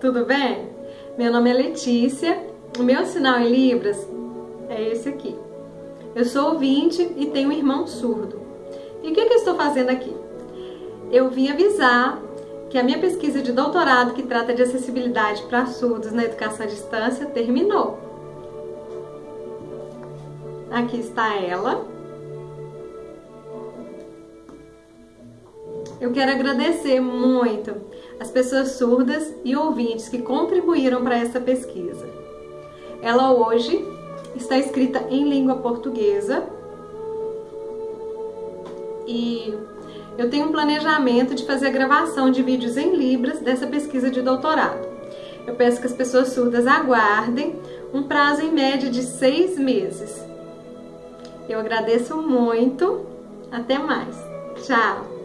tudo bem? Meu nome é Letícia, o meu sinal em Libras é esse aqui. Eu sou ouvinte e tenho um irmão surdo. E o que, que eu estou fazendo aqui? Eu vim avisar que a minha pesquisa de doutorado que trata de acessibilidade para surdos na educação à distância terminou. Aqui está ela. Eu quero agradecer muito as pessoas surdas e ouvintes que contribuíram para essa pesquisa. Ela hoje está escrita em língua portuguesa e eu tenho um planejamento de fazer a gravação de vídeos em Libras dessa pesquisa de doutorado. Eu peço que as pessoas surdas aguardem um prazo em média de seis meses. Eu agradeço muito. Até mais. Tchau!